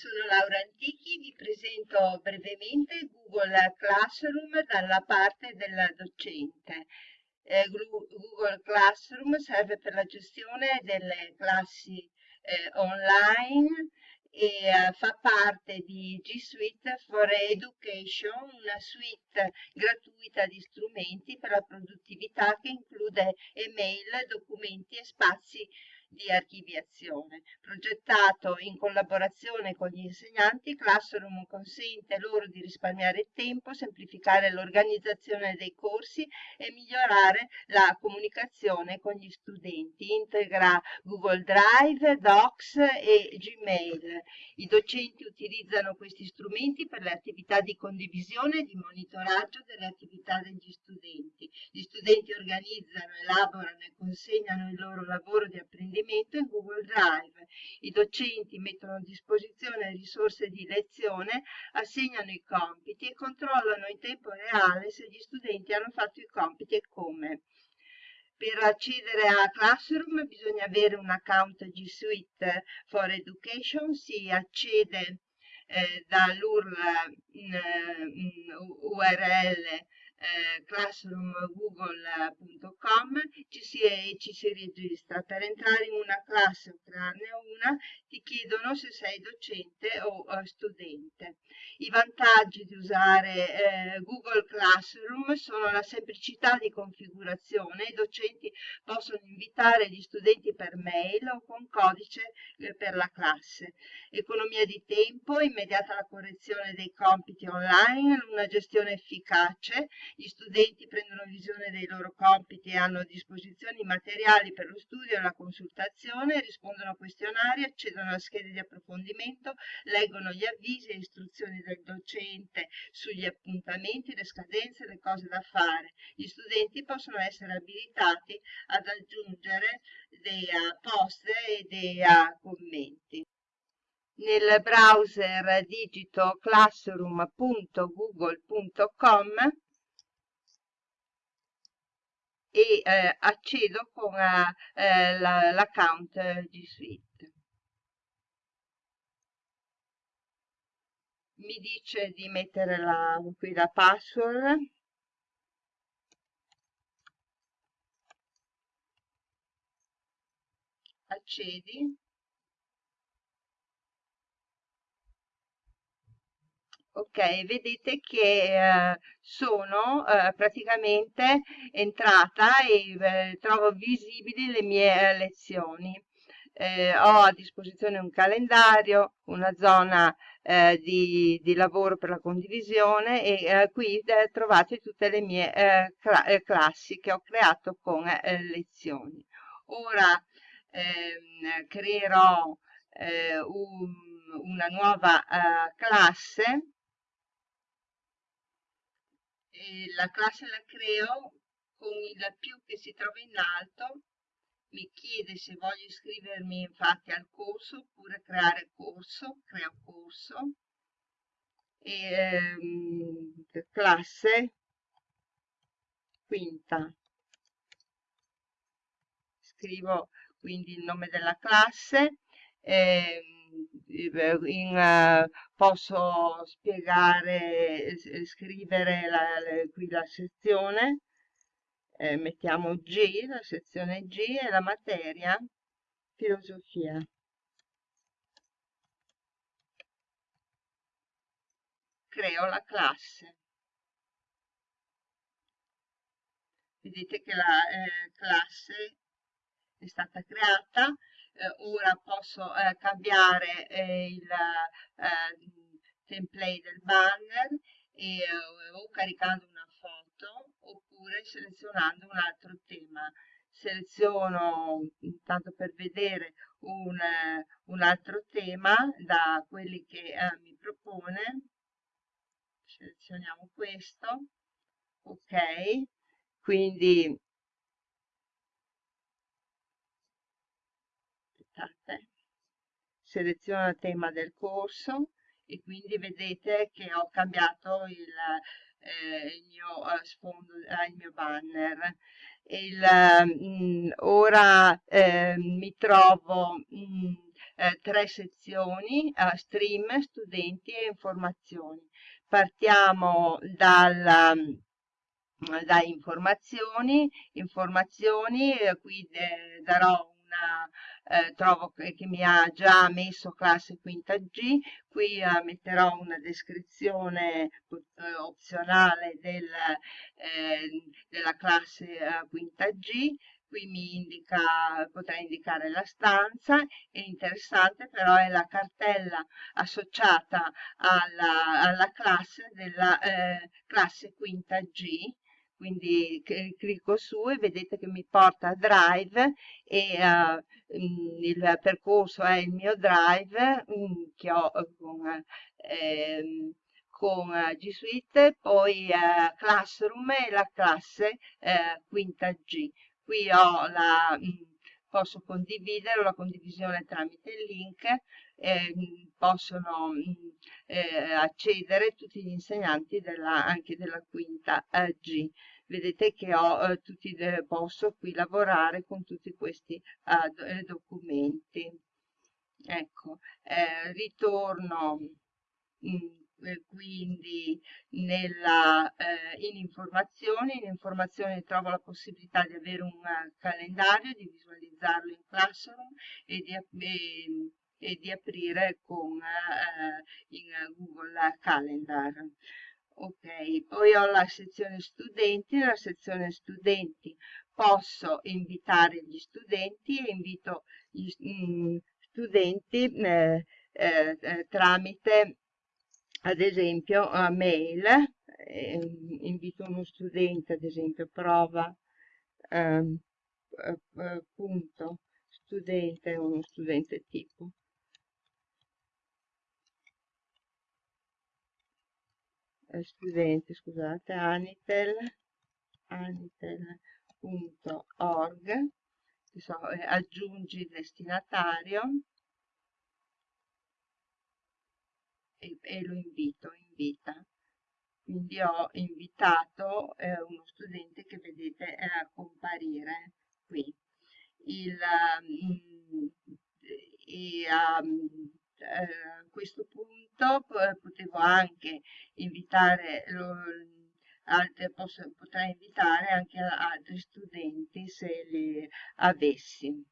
Sono Laura Antichi, vi presento brevemente Google Classroom dalla parte del docente. Eh, Google Classroom serve per la gestione delle classi eh, online e eh, fa parte di G Suite for Education, una suite gratuita di strumenti per la produttività che include email, documenti e spazi di archiviazione. Progettato in collaborazione con gli insegnanti, Classroom consente loro di risparmiare tempo, semplificare l'organizzazione dei corsi e migliorare la comunicazione con gli studenti. Integra Google Drive, Docs e Gmail. I docenti utilizzano questi strumenti per le attività di condivisione e di monitoraggio delle attività degli studenti. Gli studenti organizzano, elaborano e consegnano il loro lavoro di apprendimento apprendimento in Google Drive. I docenti mettono a disposizione risorse di lezione, assegnano i compiti e controllano in tempo reale se gli studenti hanno fatto i compiti e come. Per accedere a Classroom bisogna avere un account G Suite for Education, si accede eh, dall'URL URL eh, classroomgoogle.com ci si, ci si registra. Per entrare in una classe o crearne una ti chiedono se sei docente o uh, studente. I vantaggi di usare eh, Google Classroom sono la semplicità di configurazione, i docenti possono invitare gli studenti per mail o con codice eh, per la classe, economia di tempo, immediata la correzione dei compiti online, una gestione efficace, gli studenti prendono visione dei loro compiti e hanno a disposizione i materiali per lo studio e la consultazione, rispondono a questionari, accedono a schede di approfondimento, leggono gli avvisi e istruzioni del docente sugli appuntamenti, le scadenze, le cose da fare. Gli studenti possono essere abilitati ad aggiungere dei uh, post e dei uh, commenti nel browser digito classroom.google.com e eh, accedo con eh, l'account la, G Suite. Mi dice di mettere la, qui la password. Accedi. Ok, vedete che eh, sono eh, praticamente entrata e eh, trovo visibili le mie lezioni. Eh, ho a disposizione un calendario, una zona eh, di, di, lavoro per la condivisione e eh, qui trovate tutte le mie cla classi che ho creato con lezioni. Ora ehm, creerò un, una nuova classe e la classe la creo con il più che si trova in alto mi chiede se voglio iscrivermi infatti al corso oppure creare corso, creo corso e ehm, classe quinta. Scrivo quindi il nome della classe ehm, in, uh, posso spiegare, scrivere la, qui la sezione, eh, mettiamo G, la sezione G e la materia filosofia. Creo la classe. Vedete che la eh, classe è stata creata, eh, ora posso eh, cambiare eh, il template del banner e, o caricando una foto oppure selezionando un altro tema. Seleziono tanto per vedere un, un altro tema da quelli che eh, mi propone. Selezioniamo questo. Ok. Quindi aspettate, seleziono il tema del corso e quindi vedete che ho cambiato il, eh, il mio eh, sfondo, eh, il mio banner. Il, mh, mm, ora eh, mi trovo mh, mm, eh, tre sezioni, eh, stream, studenti e informazioni. Partiamo dalla da informazioni, informazioni, eh, qui eh, darò eh, trovo che, mi ha già messo classe quinta G, qui eh, metterò una descrizione eh, opzionale del, eh, della classe quinta G, qui mi indica, potrei indicare la stanza, è interessante però è la cartella associata alla, alla classe della eh, classe quinta G, quindi clicco su e vedete che mi porta a Drive e uh, il percorso è il mio Drive um, che ho con, eh, con G Suite, poi uh, Classroom e la classe uh, quinta G. Qui la, mh, posso condividere la condivisione tramite il link, eh, possono mh, eh, accedere tutti gli insegnanti della, anche della quinta eh, G. Vedete che ho, eh, tutti, posso qui lavorare con tutti questi eh, documenti. Ecco, eh, ritorno mh, eh, quindi nella, eh, in informazioni, in informazioni trovo la possibilità di avere un calendario, di visualizzarlo in Classroom e di, e, e di aprire con, eh, Google Calendar. Ok, poi ho la sezione studenti, la sezione studenti posso invitare gli studenti e invito gli mm, studenti eh, eh, eh, tramite ad esempio a mail, eh, invito uno studente ad esempio prova ehm, eh, punto studente, uno studente tipo eh, studente scusate anitel anitel.org so, eh, aggiungi destinatario e, e lo invito, invita. Quindi ho invitato eh, uno studente che vedete comparire qui. Il, um, e, um, a questo punto potevo anche invitare altre, posso, potrei invitare anche altri studenti se li avessi.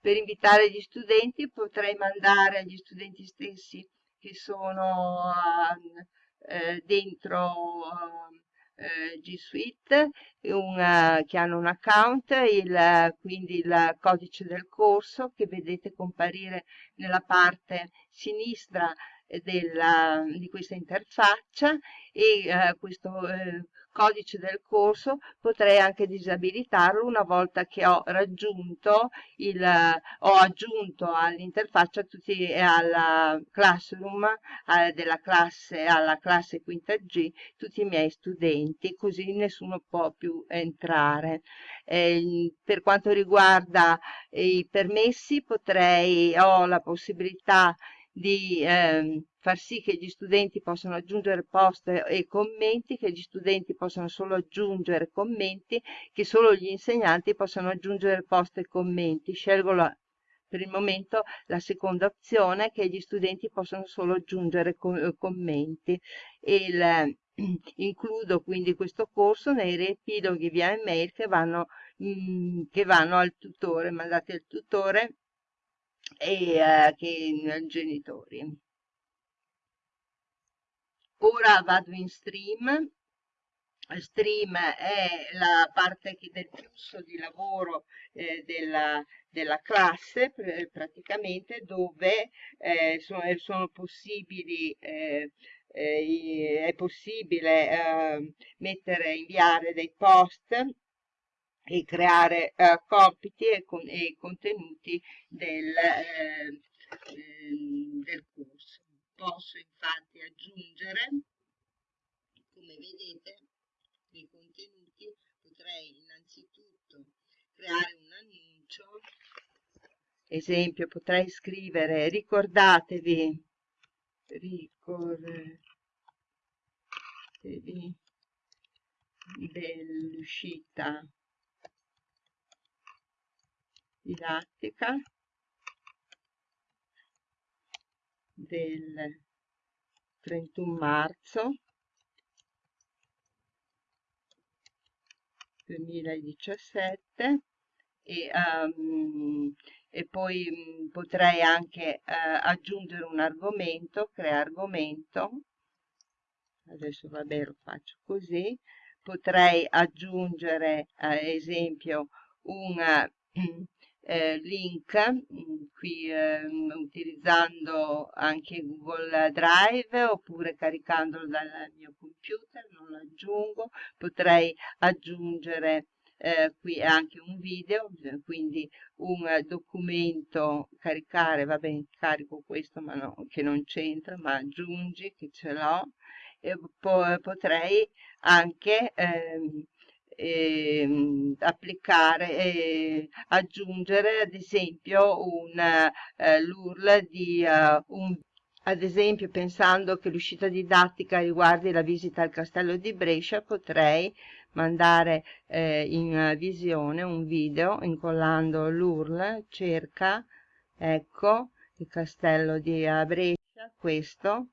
Per invitare gli studenti potrei mandare agli studenti stessi che sono eh, dentro eh, G Suite, un, che hanno un account, il, quindi il codice del corso che vedete comparire nella parte sinistra della, di questa interfaccia e eh, questo eh, codice del corso potrei anche disabilitarlo una volta che ho raggiunto il ho aggiunto all'interfaccia tutti e alla classroom eh, della classe alla classe quinta G tutti i miei studenti così nessuno può più entrare. Eh, per quanto riguarda i permessi potrei ho la possibilità di eh, far sì che gli studenti possano aggiungere post e commenti, che gli studenti possano solo aggiungere commenti, che solo gli insegnanti possano aggiungere post e commenti. Scelgo la, per il momento la seconda opzione, che gli studenti possono solo aggiungere com commenti. Il, includo quindi questo corso nei riepiloghi via email che vanno, mh, mm, che vanno al tutore, mandati al tutore e eh, che genitori. Ora vado in stream. Stream è la parte del flusso di lavoro eh, della, della, classe praticamente dove eh, sono, sono, possibili eh, eh è possibile eh, mettere, inviare dei post e creare eh, compiti e, con, e, contenuti del, eh, ehm, del corso. Posso infatti aggiungere, come vedete, nei contenuti potrei innanzitutto creare un annuncio, esempio potrei scrivere ricordatevi, ricordatevi dell'uscita didattica del 31 marzo 2017 e, um, e poi um, potrei anche uh, aggiungere un argomento, crea argomento, adesso vabbè lo faccio così, potrei aggiungere ad esempio un eh, link mm, qui eh, utilizzando anche Google Drive oppure caricandolo dal mio computer, non lo aggiungo, potrei aggiungere eh, qui anche un video, quindi un documento caricare, va bene, carico questo ma no, che non c'entra, ma aggiungi che ce l'ho. E poi potrei anche ehm, eh, applicare e aggiungere ad esempio un eh, l'URL di uh, un ad esempio pensando che l'uscita didattica riguardi la visita al castello di Brescia potrei mandare eh, in visione un video incollando l'URL cerca ecco il castello di Brescia questo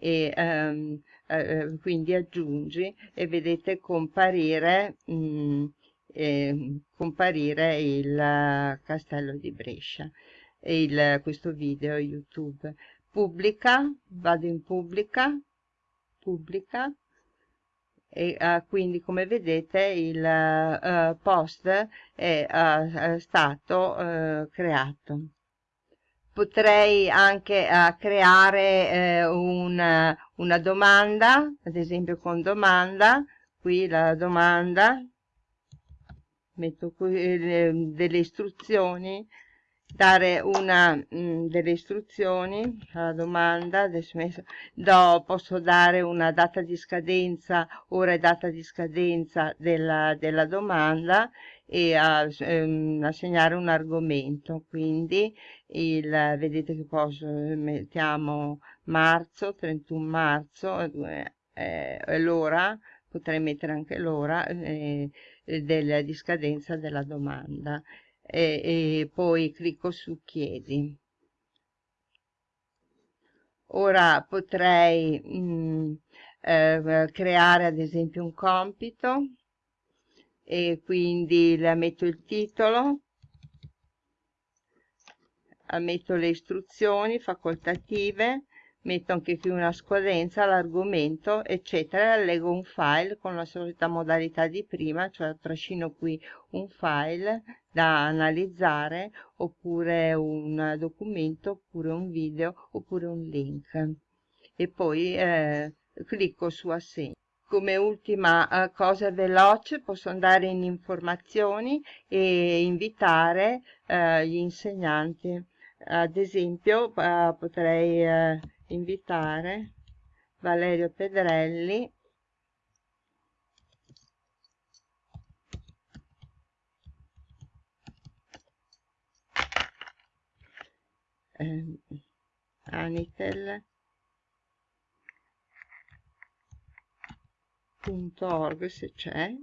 e ehm, eh, quindi aggiungi e vedete comparire, mh, mm, eh, comparire il castello di Brescia. Il, questo video youtube. Pubblica vado in pubblica pubblica. E uh, quindi come vedete il uh, post è uh, stato creato potrei anche uh, creare eh, una, una domanda, ad esempio con domanda, qui la domanda, metto qui eh, delle istruzioni, dare una mh, mm, delle istruzioni alla domanda do, posso dare una data di scadenza ora e data di scadenza della, della domanda e a, ehm, assegnare un argomento. Quindi il, vedete che posso mettiamo marzo 31 marzo eh, eh, l'ora potrei mettere anche l'ora eh, del, di scadenza della domanda e, e poi clicco su chiedi. Ora potrei mh, mm, eh, creare ad esempio un compito e quindi la metto il titolo metto le istruzioni facoltative metto anche qui una scadenza, l'argomento, eccetera, allego un file con la solita modalità di prima, cioè trascino qui un file da analizzare, oppure un documento, oppure un video, oppure un link. E poi eh, clicco su assegno come ultima uh, cosa veloce posso andare in informazioni e invitare uh, gli insegnanti ad esempio uh, potrei invitare Valerio Pedrelli. Eh, Anitel .org se c'è.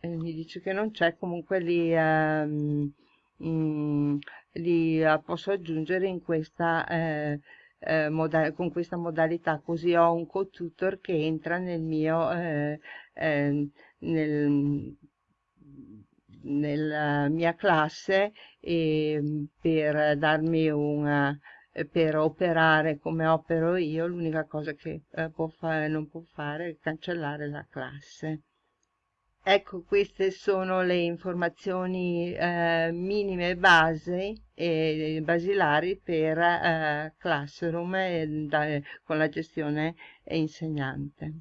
E mi dice che non c'è comunque li, um, mm, li posso aggiungere in questa eh, eh, con questa modalità così ho un co-tutor che entra nel mio eh, eh, nel, nella mia classe e, per darmi una per operare come opero io l'unica cosa che eh, può fare, non può fare è cancellare la classe ecco queste sono le informazioni eh, minime base e basilari per eh, Classroom e, da, con la gestione insegnante